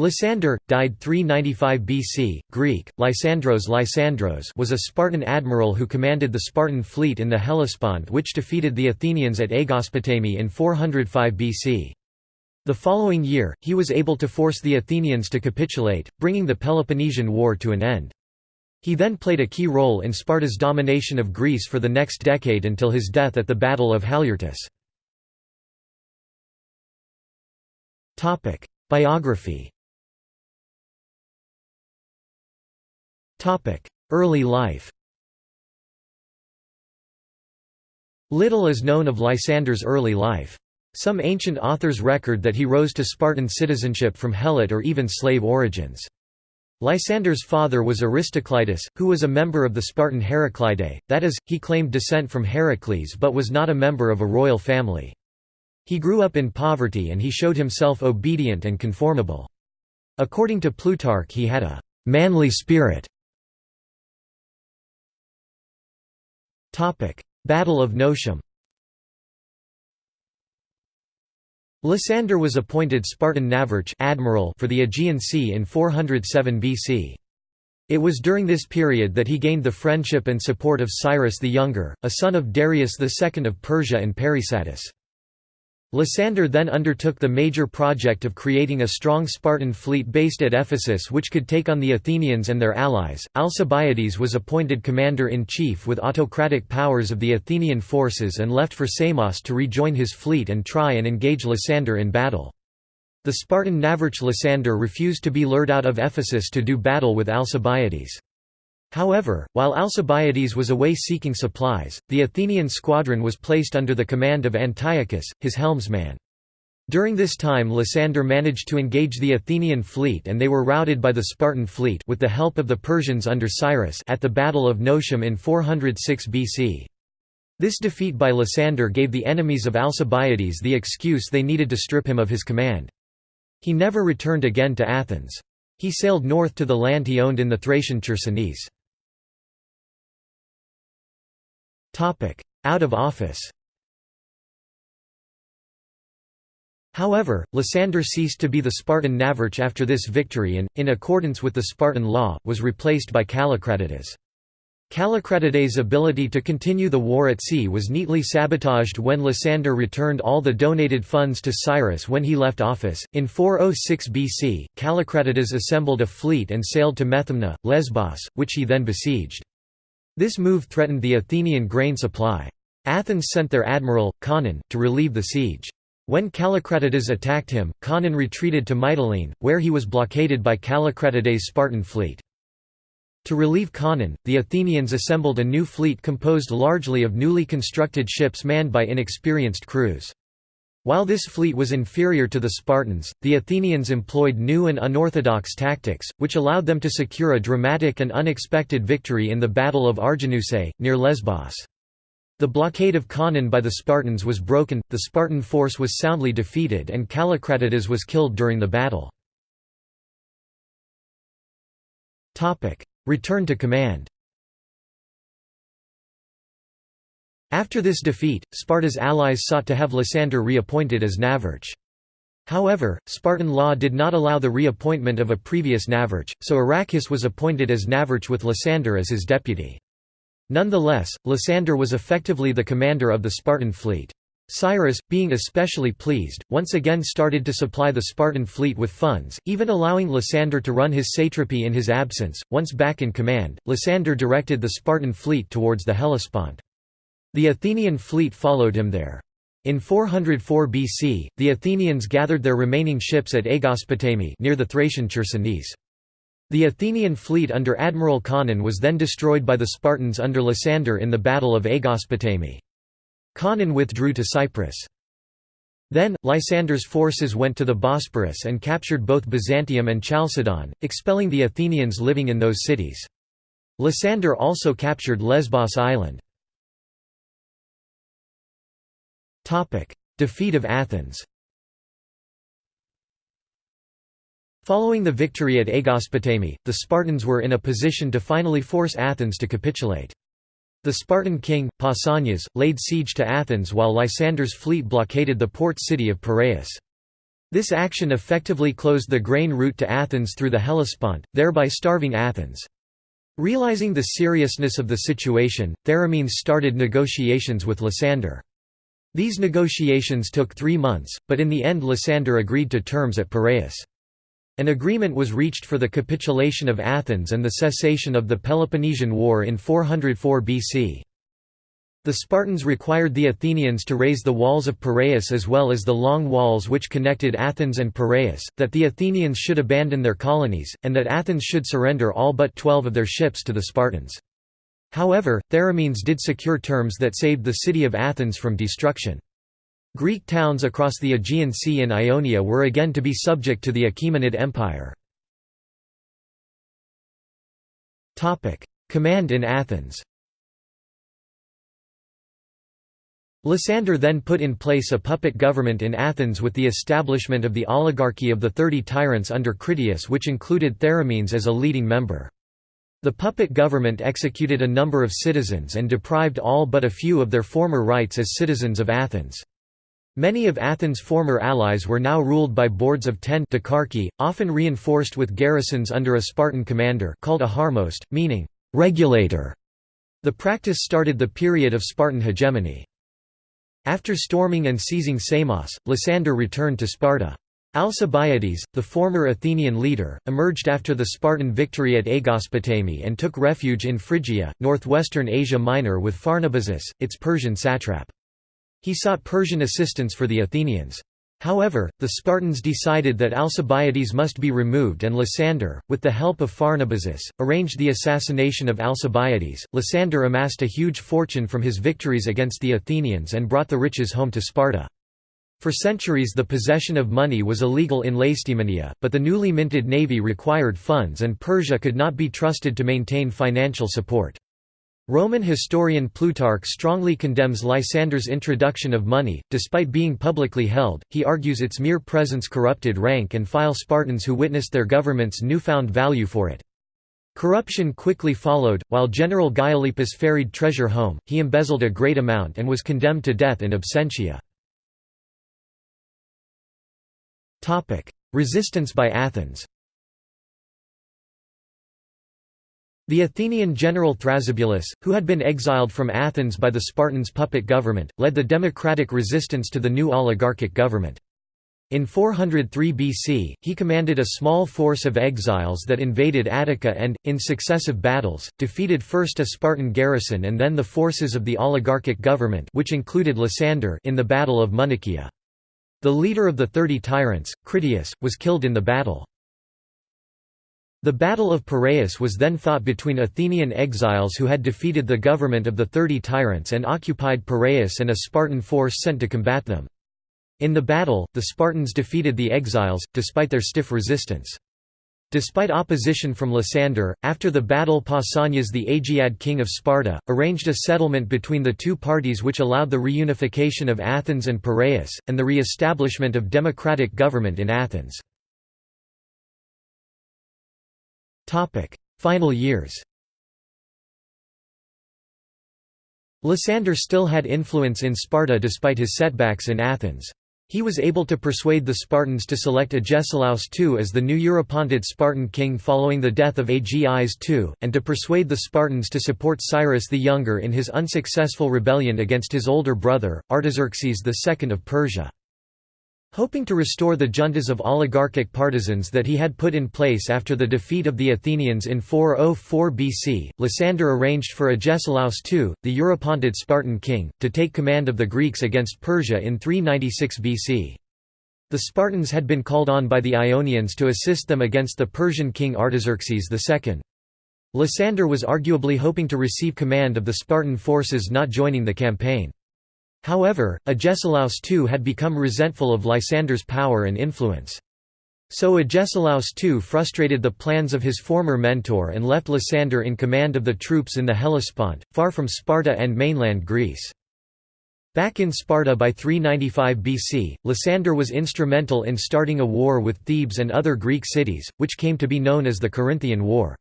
Lysander, died 395 BC, Greek, Lysandros Lysandros was a Spartan admiral who commanded the Spartan fleet in the Hellespont which defeated the Athenians at Aegospotami in 405 BC. The following year, he was able to force the Athenians to capitulate, bringing the Peloponnesian War to an end. He then played a key role in Sparta's domination of Greece for the next decade until his death at the Battle of Haliartus. Biography Early life Little is known of Lysander's early life. Some ancient authors record that he rose to Spartan citizenship from Helot or even slave origins. Lysander's father was Aristoclitus, who was a member of the Spartan Heraclidae, that is, he claimed descent from Heracles but was not a member of a royal family. He grew up in poverty and he showed himself obedient and conformable. According to Plutarch he had a «manly spirit» Battle of Notium Lysander was appointed Spartan Navarch admiral for the Aegean Sea in 407 BC. It was during this period that he gained the friendship and support of Cyrus the Younger, a son of Darius II of Persia and Parysatis. Lysander then undertook the major project of creating a strong Spartan fleet based at Ephesus which could take on the Athenians and their allies. Alcibiades was appointed commander-in-chief with autocratic powers of the Athenian forces and left for Samos to rejoin his fleet and try and engage Lysander in battle. The Spartan Navarch Lysander refused to be lured out of Ephesus to do battle with Alcibiades. However, while Alcibiades was away seeking supplies, the Athenian squadron was placed under the command of Antiochus, his helmsman. During this time Lysander managed to engage the Athenian fleet and they were routed by the Spartan fleet with the help of the Persians under Cyrus at the Battle of Notium in 406 BC. This defeat by Lysander gave the enemies of Alcibiades the excuse they needed to strip him of his command. He never returned again to Athens. He sailed north to the land he owned in the Thracian Chersonese. Out of office However, Lysander ceased to be the Spartan Navarch after this victory and, in accordance with the Spartan law, was replaced by Callicratidas. Callicratidas' ability to continue the war at sea was neatly sabotaged when Lysander returned all the donated funds to Cyrus when he left office. In 406 BC, Callicratidas assembled a fleet and sailed to Methymna, Lesbos, which he then besieged. This move threatened the Athenian grain supply. Athens sent their admiral, Conon, to relieve the siege. When Callicratidas attacked him, Conon retreated to Mytilene, where he was blockaded by Callicratidas' Spartan fleet. To relieve Conon, the Athenians assembled a new fleet composed largely of newly constructed ships manned by inexperienced crews. While this fleet was inferior to the Spartans, the Athenians employed new and unorthodox tactics, which allowed them to secure a dramatic and unexpected victory in the Battle of Arginusae, near Lesbos. The blockade of Conon by the Spartans was broken, the Spartan force was soundly defeated and Callicratidas was killed during the battle. Return to command After this defeat, Sparta's allies sought to have Lysander reappointed as Navarch. However, Spartan law did not allow the reappointment of a previous Navarch, so Aracus was appointed as Navarch with Lysander as his deputy. Nonetheless, Lysander was effectively the commander of the Spartan fleet. Cyrus, being especially pleased, once again started to supply the Spartan fleet with funds, even allowing Lysander to run his satrapy in his absence. Once back in command, Lysander directed the Spartan fleet towards the Hellespont. The Athenian fleet followed him there. In 404 BC, the Athenians gathered their remaining ships at Aegospotami near the Thracian Chersonese. The Athenian fleet under Admiral Conon was then destroyed by the Spartans under Lysander in the Battle of Aegospotami. Conon withdrew to Cyprus. Then, Lysander's forces went to the Bosporus and captured both Byzantium and Chalcedon, expelling the Athenians living in those cities. Lysander also captured Lesbos Island. Defeat of Athens Following the victory at Aegospotami, the Spartans were in a position to finally force Athens to capitulate. The Spartan king, Pausanias, laid siege to Athens while Lysander's fleet blockaded the port city of Piraeus. This action effectively closed the grain route to Athens through the Hellespont, thereby starving Athens. Realizing the seriousness of the situation, Theramenes started negotiations with Lysander. These negotiations took three months, but in the end Lysander agreed to terms at Piraeus. An agreement was reached for the capitulation of Athens and the cessation of the Peloponnesian War in 404 BC. The Spartans required the Athenians to raze the walls of Piraeus as well as the long walls which connected Athens and Piraeus, that the Athenians should abandon their colonies, and that Athens should surrender all but twelve of their ships to the Spartans. However, Theramenes did secure terms that saved the city of Athens from destruction. Greek towns across the Aegean Sea and Ionia were again to be subject to the Achaemenid Empire. Command in Athens Lysander then put in place a puppet government in Athens with the establishment of the oligarchy of the Thirty Tyrants under Critias which included Theramenes as a leading member. The puppet government executed a number of citizens and deprived all but a few of their former rights as citizens of Athens. Many of Athens' former allies were now ruled by boards of ten dicarchi, often reinforced with garrisons under a Spartan commander called a harmost, meaning, regulator. The practice started the period of Spartan hegemony. After storming and seizing Samos, Lysander returned to Sparta. Alcibiades, the former Athenian leader, emerged after the Spartan victory at Aegospotami and took refuge in Phrygia, northwestern Asia Minor with Pharnabazus, its Persian satrap. He sought Persian assistance for the Athenians. However, the Spartans decided that Alcibiades must be removed and Lysander, with the help of Pharnabazus, arranged the assassination of Alcibiades. Lysander amassed a huge fortune from his victories against the Athenians and brought the riches home to Sparta. For centuries the possession of money was illegal in Lacedaemonia, but the newly minted navy required funds and Persia could not be trusted to maintain financial support. Roman historian Plutarch strongly condemns Lysander's introduction of money, despite being publicly held, he argues its mere presence corrupted rank and file Spartans who witnessed their government's newfound value for it. Corruption quickly followed, while General Gylippus ferried treasure home, he embezzled a great amount and was condemned to death in absentia. Resistance by Athens The Athenian general Thrasybulus, who had been exiled from Athens by the Spartans' puppet government, led the democratic resistance to the new oligarchic government. In 403 BC, he commanded a small force of exiles that invaded Attica and, in successive battles, defeated first a Spartan garrison and then the forces of the oligarchic government which included Lysander in the Battle of Munichia. The leader of the Thirty Tyrants, Critias, was killed in the battle. The Battle of Piraeus was then fought between Athenian exiles who had defeated the government of the Thirty Tyrants and occupied Piraeus and a Spartan force sent to combat them. In the battle, the Spartans defeated the exiles, despite their stiff resistance. Despite opposition from Lysander, after the battle Pausanias the Agiad king of Sparta, arranged a settlement between the two parties which allowed the reunification of Athens and Piraeus, and the re-establishment of democratic government in Athens. Final years Lysander still had influence in Sparta despite his setbacks in Athens. He was able to persuade the Spartans to select Agesilaus II as the new Eurypontid Spartan king following the death of Agis II, and to persuade the Spartans to support Cyrus the Younger in his unsuccessful rebellion against his older brother, Artaxerxes II of Persia. Hoping to restore the juntas of oligarchic partisans that he had put in place after the defeat of the Athenians in 404 BC, Lysander arranged for Agesilaus II, the Eurypontid Spartan king, to take command of the Greeks against Persia in 396 BC. The Spartans had been called on by the Ionians to assist them against the Persian king Artaxerxes II. Lysander was arguably hoping to receive command of the Spartan forces not joining the campaign. However, Agesilaus II had become resentful of Lysander's power and influence. So Agesilaus II frustrated the plans of his former mentor and left Lysander in command of the troops in the Hellespont, far from Sparta and mainland Greece. Back in Sparta by 395 BC, Lysander was instrumental in starting a war with Thebes and other Greek cities, which came to be known as the Corinthian War.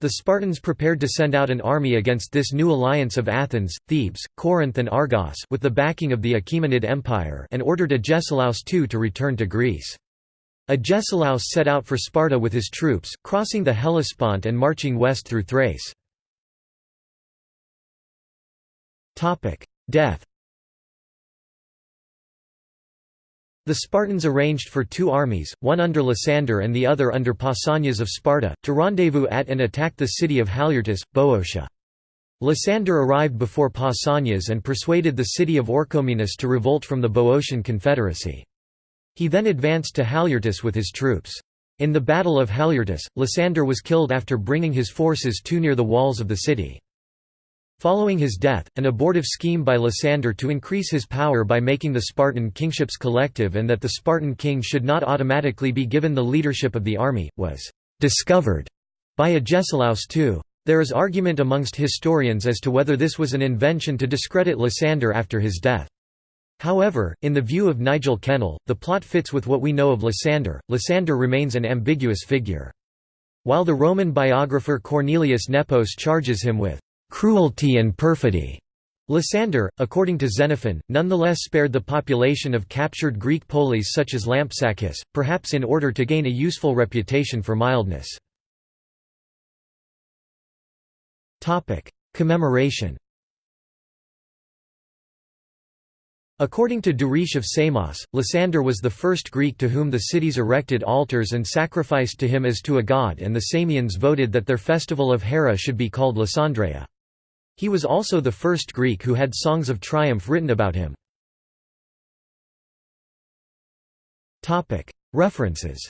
The Spartans prepared to send out an army against this new alliance of Athens, Thebes, Corinth and Argos with the backing of the Achaemenid Empire and ordered Agesilaus II to return to Greece. Agesilaus set out for Sparta with his troops, crossing the Hellespont and marching west through Thrace. Death The Spartans arranged for two armies, one under Lysander and the other under Pausanias of Sparta, to rendezvous at and attack the city of Haliartus, Boeotia. Lysander arrived before Pausanias and persuaded the city of Orchomenus to revolt from the Boeotian confederacy. He then advanced to Haliartus with his troops. In the Battle of Haliartus, Lysander was killed after bringing his forces too near the walls of the city. Following his death, an abortive scheme by Lysander to increase his power by making the Spartan kingships collective and that the Spartan king should not automatically be given the leadership of the army, was «discovered» by Agesilaus II. There is argument amongst historians as to whether this was an invention to discredit Lysander after his death. However, in the view of Nigel Kennell, the plot fits with what we know of Lysander. Lysander remains an ambiguous figure. While the Roman biographer Cornelius Nepos charges him with cruelty and perfidy. Lysander, according to Xenophon, nonetheless spared the population of captured Greek polis such as Lampsacus, perhaps in order to gain a useful reputation for mildness. Commemoration According to Duris of Samos, Lysander was the first Greek to whom the cities erected altars and sacrificed to him as to a god and the Samians voted that their festival of Hera should be called Lysandreia. He was also the first Greek who had songs of triumph written about him. References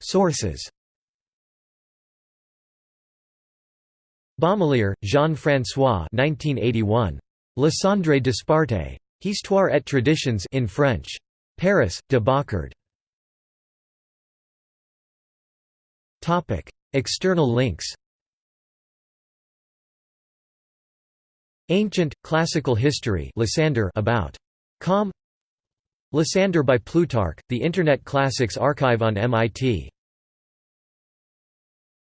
Sources Bommelaer, Jean-François 1981. Lysandre Sparte. Histoire et traditions in French. Paris, de Boccard. External links. Ancient, Classical History Lysander about. Com. Lysander by Plutarch, the Internet Classics Archive on MIT